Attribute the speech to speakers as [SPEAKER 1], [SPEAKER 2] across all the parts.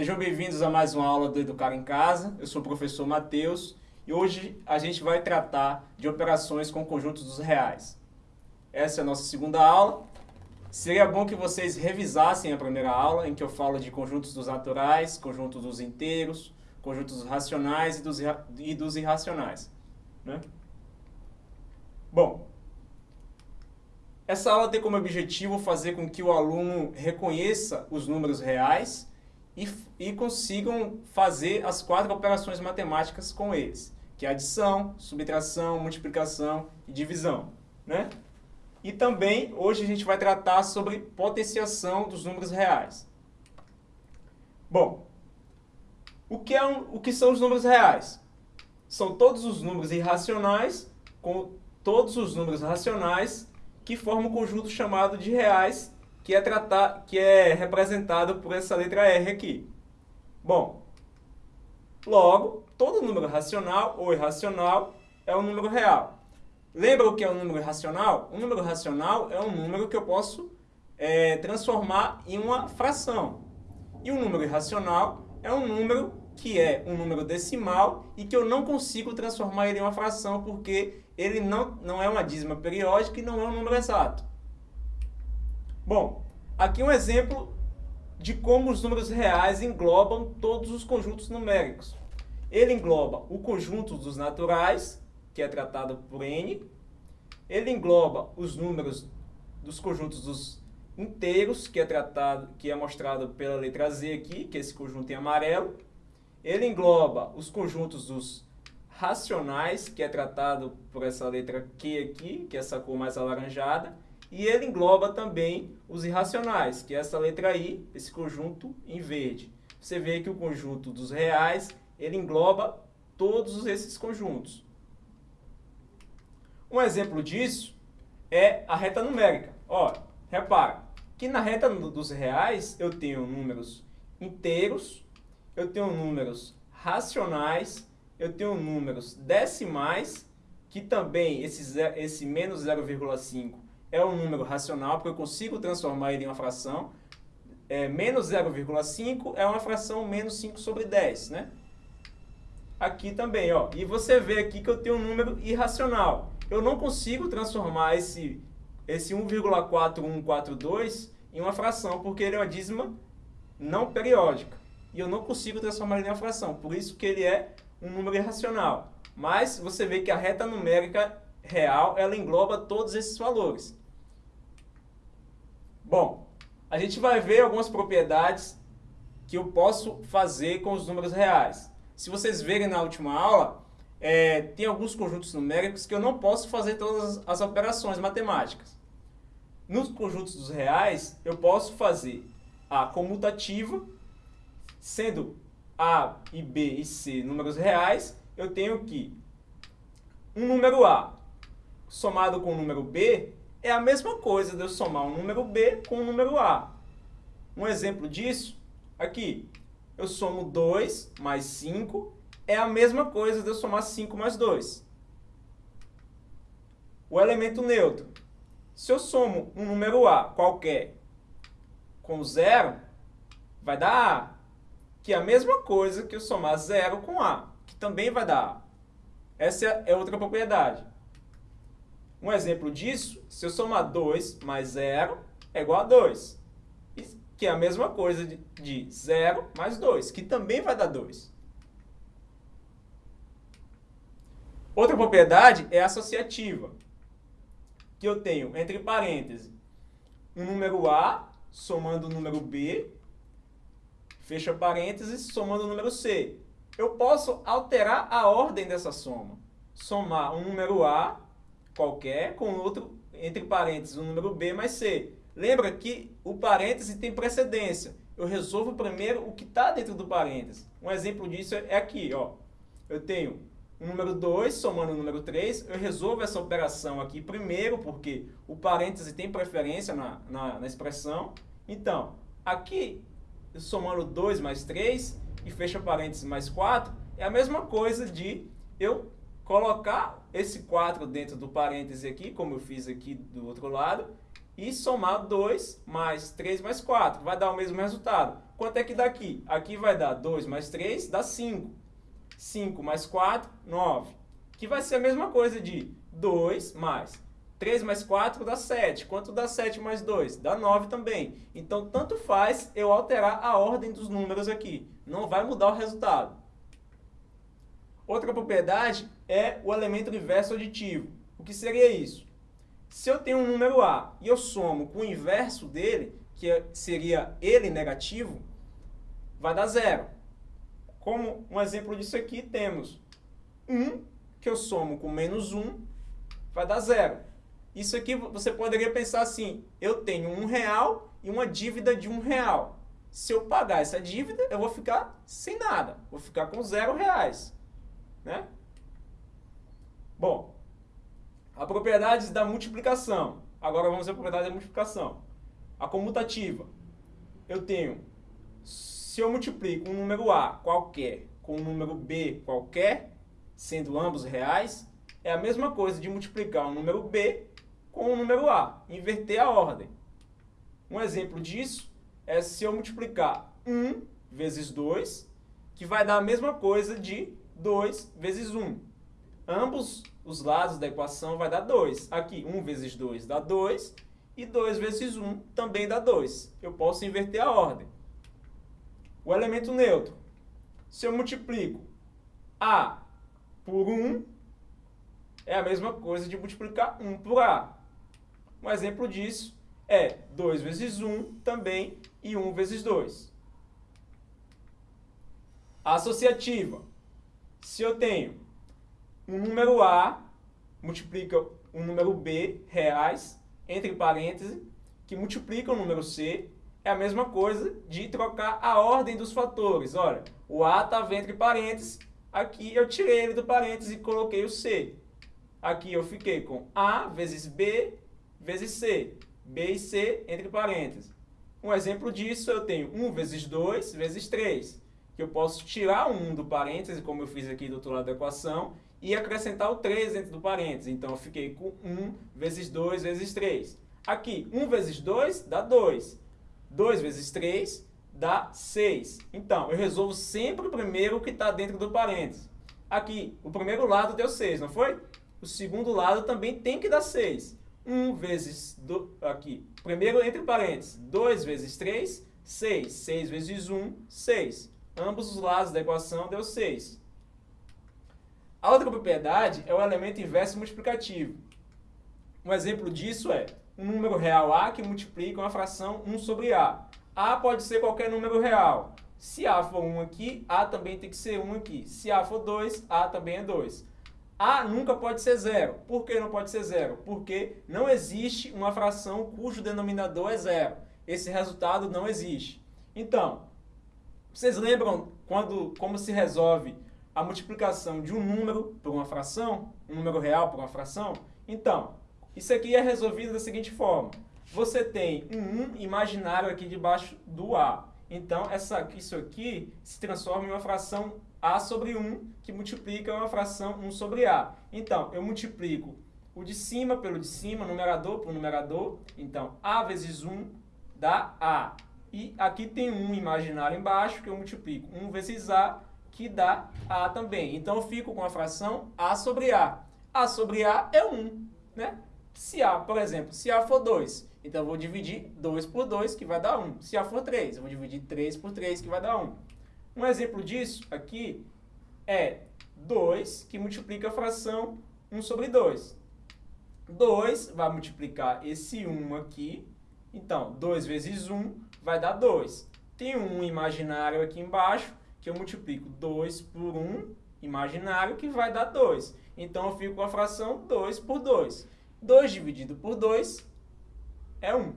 [SPEAKER 1] Sejam bem-vindos a mais uma aula do Educar em Casa. Eu sou o professor Matheus e hoje a gente vai tratar de operações com conjuntos dos reais. Essa é a nossa segunda aula. Seria bom que vocês revisassem a primeira aula, em que eu falo de conjuntos dos naturais, conjuntos dos inteiros, conjuntos dos racionais e dos, e dos irracionais. Né? Bom, essa aula tem como objetivo fazer com que o aluno reconheça os números reais e, e consigam fazer as quatro operações matemáticas com eles, que é adição, subtração, multiplicação e divisão. Né? E também, hoje a gente vai tratar sobre potenciação dos números reais. Bom, o que, é um, o que são os números reais? São todos os números irracionais com todos os números racionais que formam um conjunto chamado de reais que é, tratar, que é representado por essa letra R aqui. Bom, logo, todo número racional ou irracional é um número real. Lembra o que é um número racional? Um número racional é um número que eu posso é, transformar em uma fração. E um número irracional é um número que é um número decimal e que eu não consigo transformar ele em uma fração porque ele não, não é uma dízima periódica e não é um número exato. Bom, aqui um exemplo de como os números reais englobam todos os conjuntos numéricos. Ele engloba o conjunto dos naturais, que é tratado por N. Ele engloba os números dos conjuntos dos inteiros, que é tratado, que é mostrado pela letra Z aqui, que é esse conjunto em amarelo. Ele engloba os conjuntos dos racionais, que é tratado por essa letra Q aqui, que é essa cor mais alaranjada. E ele engloba também os irracionais, que é essa letra I, esse conjunto em verde. Você vê que o conjunto dos reais, ele engloba todos esses conjuntos. Um exemplo disso é a reta numérica. Ó, repara que na reta dos reais eu tenho números inteiros, eu tenho números racionais, eu tenho números decimais, que também esse, esse menos 0,5 é um número racional, porque eu consigo transformar ele em uma fração. É, menos 0,5 é uma fração menos 5 sobre 10, né? Aqui também, ó. E você vê aqui que eu tenho um número irracional. Eu não consigo transformar esse, esse 1,4142 em uma fração, porque ele é uma dízima não periódica. E eu não consigo transformar ele em uma fração. Por isso que ele é um número irracional. Mas você vê que a reta numérica real, ela engloba todos esses valores. Bom, a gente vai ver algumas propriedades que eu posso fazer com os números reais. Se vocês verem na última aula, é, tem alguns conjuntos numéricos que eu não posso fazer todas as operações matemáticas. Nos conjuntos dos reais, eu posso fazer a comutativa, sendo A e B e C números reais, eu tenho que um número A somado com o número B é a mesma coisa de eu somar um número B com um número A. Um exemplo disso, aqui, eu somo 2 mais 5, é a mesma coisa de eu somar 5 mais 2. O elemento neutro. Se eu somo um número A qualquer com zero, vai dar A, que é a mesma coisa que eu somar zero com A, que também vai dar A. Essa é outra propriedade. Um exemplo disso, se eu somar 2 mais 0 é igual a 2. Que é a mesma coisa de, de 0 mais 2, que também vai dar 2. Outra propriedade é associativa, que eu tenho entre parênteses um número A somando o número B, fecha parênteses, somando o número C. Eu posso alterar a ordem dessa soma. Somar um número A qualquer com outro, entre parênteses, o um número B mais C. Lembra que o parêntese tem precedência. Eu resolvo primeiro o que está dentro do parêntese. Um exemplo disso é aqui. Ó. Eu tenho o número 2 somando o número 3. Eu resolvo essa operação aqui primeiro, porque o parêntese tem preferência na, na, na expressão. Então, aqui, somando 2 mais 3 e fecha parênteses mais 4, é a mesma coisa de eu colocar esse 4 dentro do parêntese aqui, como eu fiz aqui do outro lado, e somar 2 mais 3 mais 4. Vai dar o mesmo resultado. Quanto é que dá aqui? Aqui vai dar 2 mais 3, dá 5. 5 mais 4, 9. Que vai ser a mesma coisa de 2 mais 3 mais 4 dá 7. Quanto dá 7 mais 2? Dá 9 também. Então, tanto faz eu alterar a ordem dos números aqui. Não vai mudar o resultado. Outra propriedade é o elemento inverso aditivo. O que seria isso? Se eu tenho um número A e eu somo com o inverso dele, que é, seria ele negativo, vai dar zero. Como um exemplo disso aqui, temos 1, que eu somo com menos 1, vai dar zero. Isso aqui você poderia pensar assim, eu tenho um real e uma dívida de um real. Se eu pagar essa dívida, eu vou ficar sem nada, vou ficar com zero reais. Né? Bom, a propriedade da multiplicação. Agora vamos a propriedade da multiplicação. A comutativa. Eu tenho, se eu multiplico um número A qualquer com um número B qualquer, sendo ambos reais, é a mesma coisa de multiplicar um número B com o número A, inverter a ordem. Um exemplo disso é se eu multiplicar 1 vezes 2, que vai dar a mesma coisa de 2 vezes 1. Ambos os lados da equação vai dar 2. Aqui, 1 vezes 2 dá 2, e 2 vezes 1 também dá 2. Eu posso inverter a ordem. O elemento neutro. Se eu multiplico A por 1, é a mesma coisa de multiplicar 1 por A. Um exemplo disso é 2 vezes 1 também e 1 vezes 2. Associativa. Se eu tenho um número A multiplica um número B reais, entre parênteses, que multiplica o número C, é a mesma coisa de trocar a ordem dos fatores. Olha, o A estava entre parênteses, aqui eu tirei ele do parênteses e coloquei o C. Aqui eu fiquei com A vezes B vezes C. B e C entre parênteses. Um exemplo disso, eu tenho 1 vezes 2 vezes 3, que eu posso tirar 1 do parênteses, como eu fiz aqui do outro lado da equação, e acrescentar o 3 dentro do parênteses. Então, eu fiquei com 1 vezes 2 vezes 3. Aqui, 1 vezes 2 dá 2. 2 vezes 3 dá 6. Então, eu resolvo sempre o primeiro que está dentro do parênteses. Aqui, o primeiro lado deu 6, não foi? O segundo lado também tem que dar 6. 1 vezes, do, aqui, primeiro entre parênteses, 2 vezes 3, 6. 6 vezes 1, 6. Ambos os lados da equação deu 6. A outra propriedade é o elemento inverso multiplicativo. Um exemplo disso é um número real A que multiplica uma fração 1 sobre A. A pode ser qualquer número real. Se A for 1 aqui, A também tem que ser 1 aqui. Se A for 2, A também é 2. A nunca pode ser zero. Por que não pode ser zero? Porque não existe uma fração cujo denominador é zero. Esse resultado não existe. Então, vocês lembram quando, como se resolve a multiplicação de um número por uma fração? Um número real por uma fração? Então, isso aqui é resolvido da seguinte forma. Você tem um 1 imaginário aqui debaixo do A. Então, essa, isso aqui se transforma em uma fração a sobre 1, que multiplica uma fração 1 sobre A. Então, eu multiplico o de cima pelo de cima, numerador por numerador. Então, A vezes 1 dá A. E aqui tem 1 imaginário embaixo, que eu multiplico 1 vezes A, que dá A também. Então, eu fico com a fração A sobre A. A sobre A é 1, né? Se A, por exemplo, se A for 2, então eu vou dividir 2 por 2, que vai dar 1. Se A for 3, eu vou dividir 3 por 3, que vai dar 1. Um exemplo disso aqui é 2, que multiplica a fração 1 sobre 2. 2 vai multiplicar esse 1 aqui. Então, 2 vezes 1 vai dar 2. Tem um imaginário aqui embaixo, que eu multiplico 2 por 1 imaginário, que vai dar 2. Então, eu fico com a fração 2 por 2. 2 dividido por 2 é 1.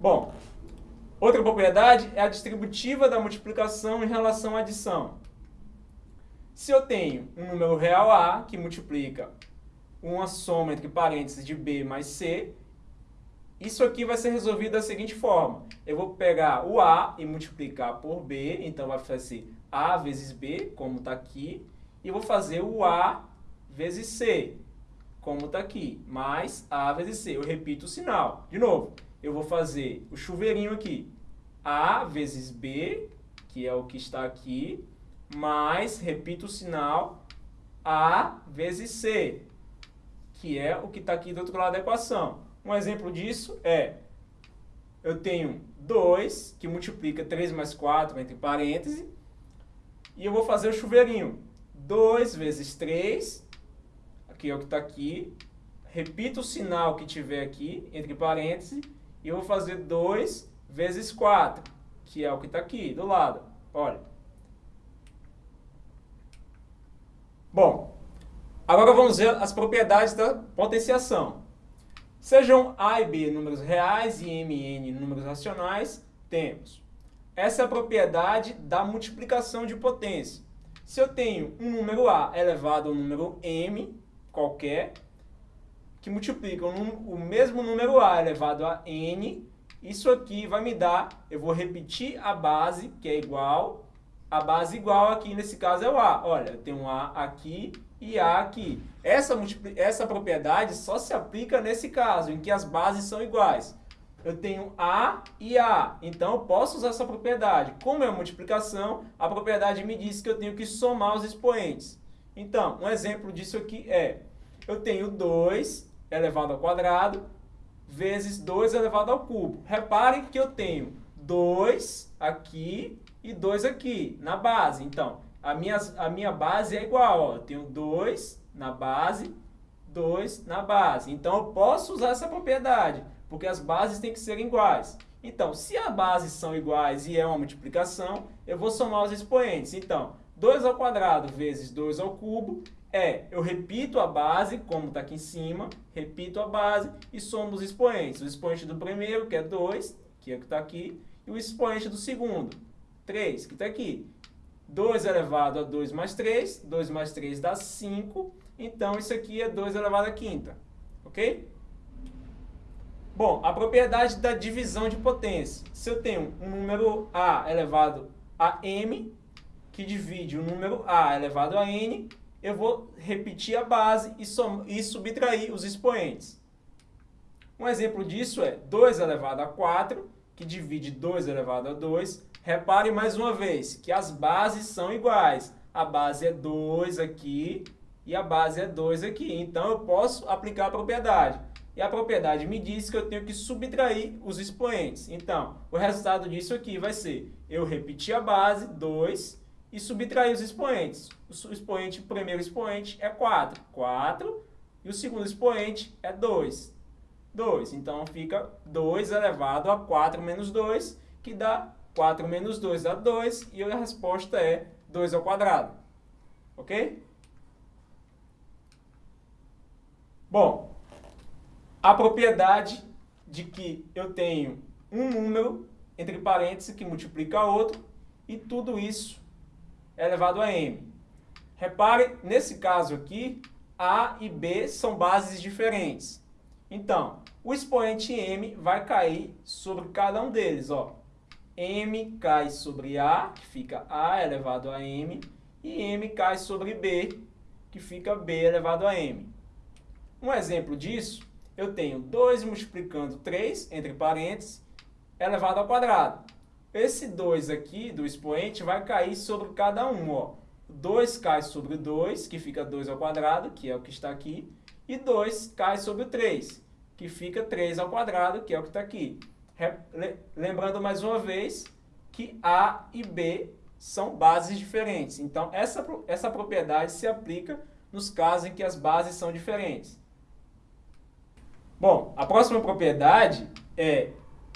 [SPEAKER 1] Bom, Outra propriedade é a distributiva da multiplicação em relação à adição. Se eu tenho um número real A, que multiplica uma soma entre parênteses de B mais C, isso aqui vai ser resolvido da seguinte forma. Eu vou pegar o A e multiplicar por B, então vai fazer A vezes B, como está aqui, e vou fazer o A vezes C. como está aqui, mais A vezes C. Eu repito o sinal. De novo, eu vou fazer o chuveirinho aqui. A vezes B, que é o que está aqui, mais, repito o sinal, A vezes C, que é o que está aqui do outro lado da equação. Um exemplo disso é, eu tenho 2, que multiplica 3 mais 4, entre parênteses, e eu vou fazer o chuveirinho. 2 vezes 3, aqui é o que está aqui, repito o sinal que tiver aqui, entre parênteses, e eu vou fazer 2 vezes 4, que é o que está aqui, do lado. Olha. Bom, agora vamos ver as propriedades da potenciação. Sejam A e B números reais e M e N números racionais, temos. Essa é a propriedade da multiplicação de potência. Se eu tenho um número A elevado ao número M, qualquer, que multiplica o mesmo número A elevado a N, isso aqui vai me dar, eu vou repetir a base, que é igual, a base igual aqui, nesse caso é o A. Olha, eu tenho um A aqui e A aqui. Essa, essa propriedade só se aplica nesse caso, em que as bases são iguais. Eu tenho A e A, então eu posso usar essa propriedade. Como é multiplicação, a propriedade me diz que eu tenho que somar os expoentes. Então, um exemplo disso aqui é, eu tenho 2 elevado ao quadrado vezes 2 elevado ao cubo. Reparem que eu tenho 2 aqui e 2 aqui na base. Então, a minha, a minha base é igual. Ó. Eu tenho 2 na base, 2 na base. Então, eu posso usar essa propriedade, porque as bases têm que ser iguais. Então, se as bases são iguais e é uma multiplicação, eu vou somar os expoentes. Então, 2 ao quadrado vezes 2 ao cubo é, eu repito a base, como está aqui em cima, repito a base e somo os expoentes. O expoente do primeiro, que é 2, que é o que está aqui, e o expoente do segundo, 3, que está aqui. 2 elevado a 2 mais 3, 2 mais 3 dá 5, então isso aqui é 2 elevado a quinta, ok? Bom, a propriedade da divisão de potência. Se eu tenho um número A elevado a M, que divide o número A elevado a N, eu vou repetir a base e, som, e subtrair os expoentes. Um exemplo disso é 2 elevado a 4, que divide 2 elevado a 2. Repare mais uma vez que as bases são iguais. A base é 2 aqui e a base é 2 aqui. Então, eu posso aplicar a propriedade. E a propriedade me diz que eu tenho que subtrair os expoentes. Então, o resultado disso aqui vai ser, eu repetir a base, 2, e subtrair os expoentes. O expoente, o primeiro expoente é 4. 4. E o segundo expoente é 2. 2. Então, fica 2 elevado a 4 menos 2, que dá 4 menos 2 dá 2, e a resposta é 2 ao quadrado. Ok? Bom, a propriedade de que eu tenho um número, entre parênteses, que multiplica outro, e tudo isso elevado a m. Repare, nesse caso aqui, A e B são bases diferentes. Então, o expoente m vai cair sobre cada um deles. Ó. m cai sobre A, que fica A elevado a m, e m cai sobre B, que fica B elevado a m. Um exemplo disso, eu tenho 2 multiplicando 3, entre parênteses, elevado ao quadrado. Esse 2 aqui do expoente vai cair sobre cada um. Ó. 2 cai sobre 2, que fica 2 ao quadrado, que é o que está aqui. E 2 cai sobre 3, que fica 3 ao quadrado, que é o que está aqui. Lembrando mais uma vez que A e B são bases diferentes. Então, essa, essa propriedade se aplica nos casos em que as bases são diferentes. Bom, a próxima propriedade é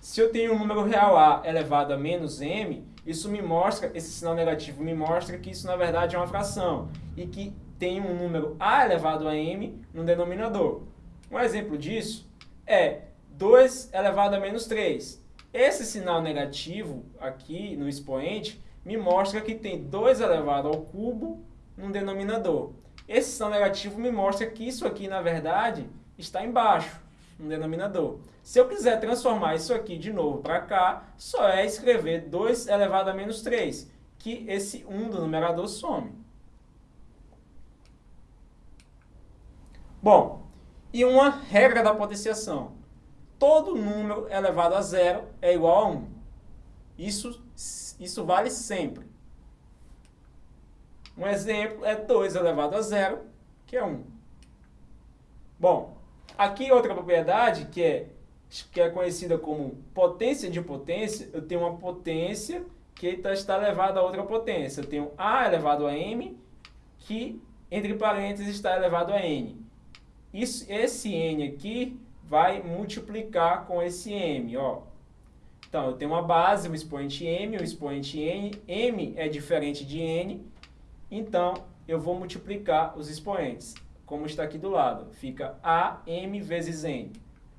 [SPEAKER 1] se eu tenho um número real A elevado a menos m, isso me mostra, esse sinal negativo me mostra que isso na verdade é uma fração e que tem um número A elevado a m no denominador. Um exemplo disso é 2 elevado a menos 3. Esse sinal negativo aqui no expoente me mostra que tem 2 elevado ao cubo no denominador. Esse sinal negativo me mostra que isso aqui, na verdade, está embaixo, no denominador. Se eu quiser transformar isso aqui de novo para cá, só é escrever 2 elevado a menos 3, que esse 1 do numerador some. Bom, E uma regra da potenciação. Todo número elevado a zero é igual a 1. Isso, isso vale sempre. Um exemplo é 2 elevado a zero, que é 1. Bom, aqui outra propriedade que é, que é conhecida como potência de potência, eu tenho uma potência que está elevada a outra potência. Eu tenho A elevado a M, que entre parênteses está elevado a N. Isso, esse N aqui vai multiplicar com esse M, ó. Então, eu tenho uma base, um expoente M, um expoente N. M é diferente de N, então eu vou multiplicar os expoentes, como está aqui do lado. Fica AM vezes N.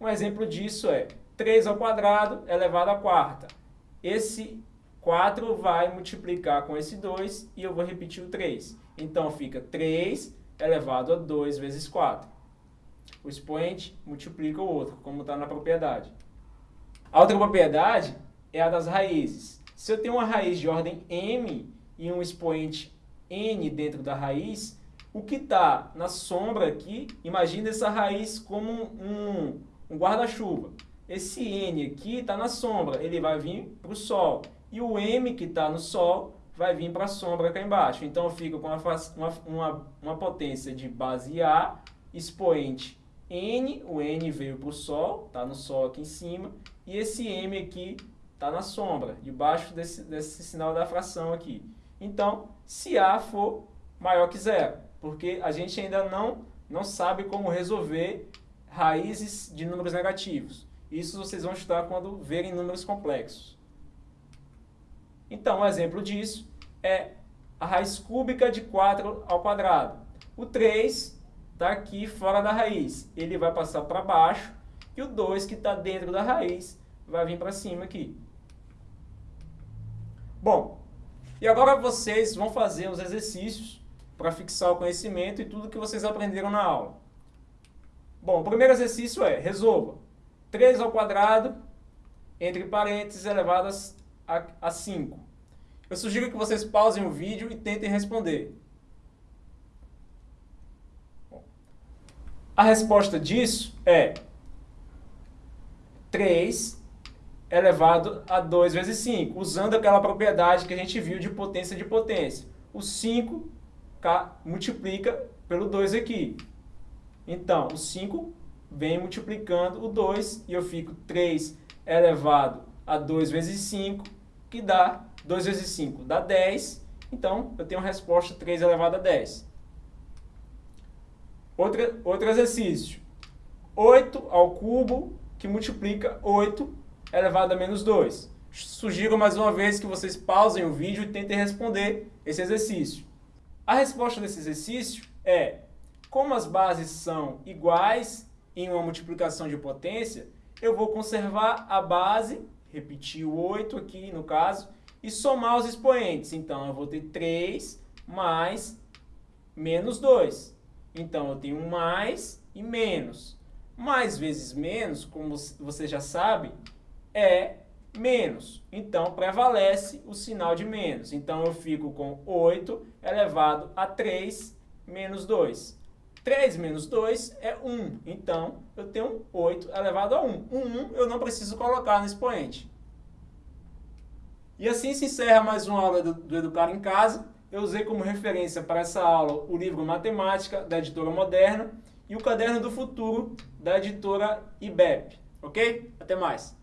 [SPEAKER 1] Um exemplo disso é 3 ao quadrado elevado à quarta. Esse 4 vai multiplicar com esse 2 e eu vou repetir o 3. Então fica 3 elevado a 2 vezes 4. O expoente multiplica o outro, como está na propriedade. A outra propriedade é a das raízes. Se eu tenho uma raiz de ordem m e um expoente n dentro da raiz, o que está na sombra aqui, imagina essa raiz como um, um guarda-chuva. Esse n aqui está na sombra, ele vai vir para o sol. E o m que está no sol vai vir para a sombra cá embaixo. Então eu fico com uma, uma, uma potência de base A, expoente N, o N veio para o Sol, está no Sol aqui em cima, e esse M aqui está na sombra, debaixo desse, desse sinal da fração aqui. Então, se A for maior que zero, porque a gente ainda não, não sabe como resolver raízes de números negativos. Isso vocês vão estudar quando verem números complexos. Então, um exemplo disso é a raiz cúbica de 4 ao quadrado. O 3 está aqui fora da raiz. Ele vai passar para baixo e o 2 que está dentro da raiz vai vir para cima aqui. Bom, e agora vocês vão fazer os exercícios para fixar o conhecimento e tudo que vocês aprenderam na aula. Bom, o primeiro exercício é, resolva 3 ao quadrado, entre parênteses, elevado a, a 5. Eu sugiro que vocês pausem o vídeo e tentem responder. A resposta disso é 3 elevado a 2 vezes 5, usando aquela propriedade que a gente viu de potência de potência. O 5 multiplica pelo 2 aqui. Então, o 5 vem multiplicando o 2 e eu fico 3 elevado a 2 vezes 5, que dá 2 vezes 5 dá 10. Então, eu tenho a resposta 3 elevado a 10. Outra, outro exercício. 8 ao cubo, que multiplica 8 elevado a menos 2. Sugiro mais uma vez que vocês pausem o vídeo e tentem responder esse exercício. A resposta desse exercício é, como as bases são iguais em uma multiplicação de potência, eu vou conservar a base, repetir o 8 aqui no caso, e somar os expoentes. Então, eu vou ter 3 mais menos 2. Então, eu tenho mais e menos. Mais vezes menos, como você já sabe, é menos. Então, prevalece o sinal de menos. Então, eu fico com 8 elevado a 3 menos 2. 3 menos 2 é 1. Então, eu tenho 8 elevado a 1. O 1 eu não preciso colocar no expoente. E assim se encerra mais uma aula do, do Educar em Casa eu usei como referência para essa aula o livro Matemática, da editora Moderna, e o Caderno do Futuro, da editora IBEP. Ok? Até mais!